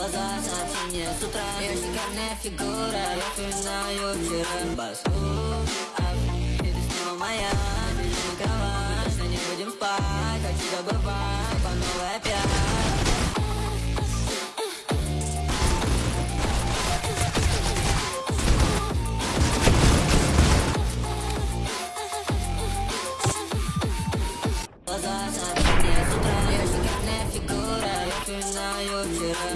Глаза сообщения с утра. Ее шикарная фигура Я вспоминаю вчера. Басу, а ты снова моя. Бежим на кровать Точно не будем спать. А Хочу забывать По новой опять. Глаза сообщения с утра. Я шикарная фигура Я вспоминаю вчера.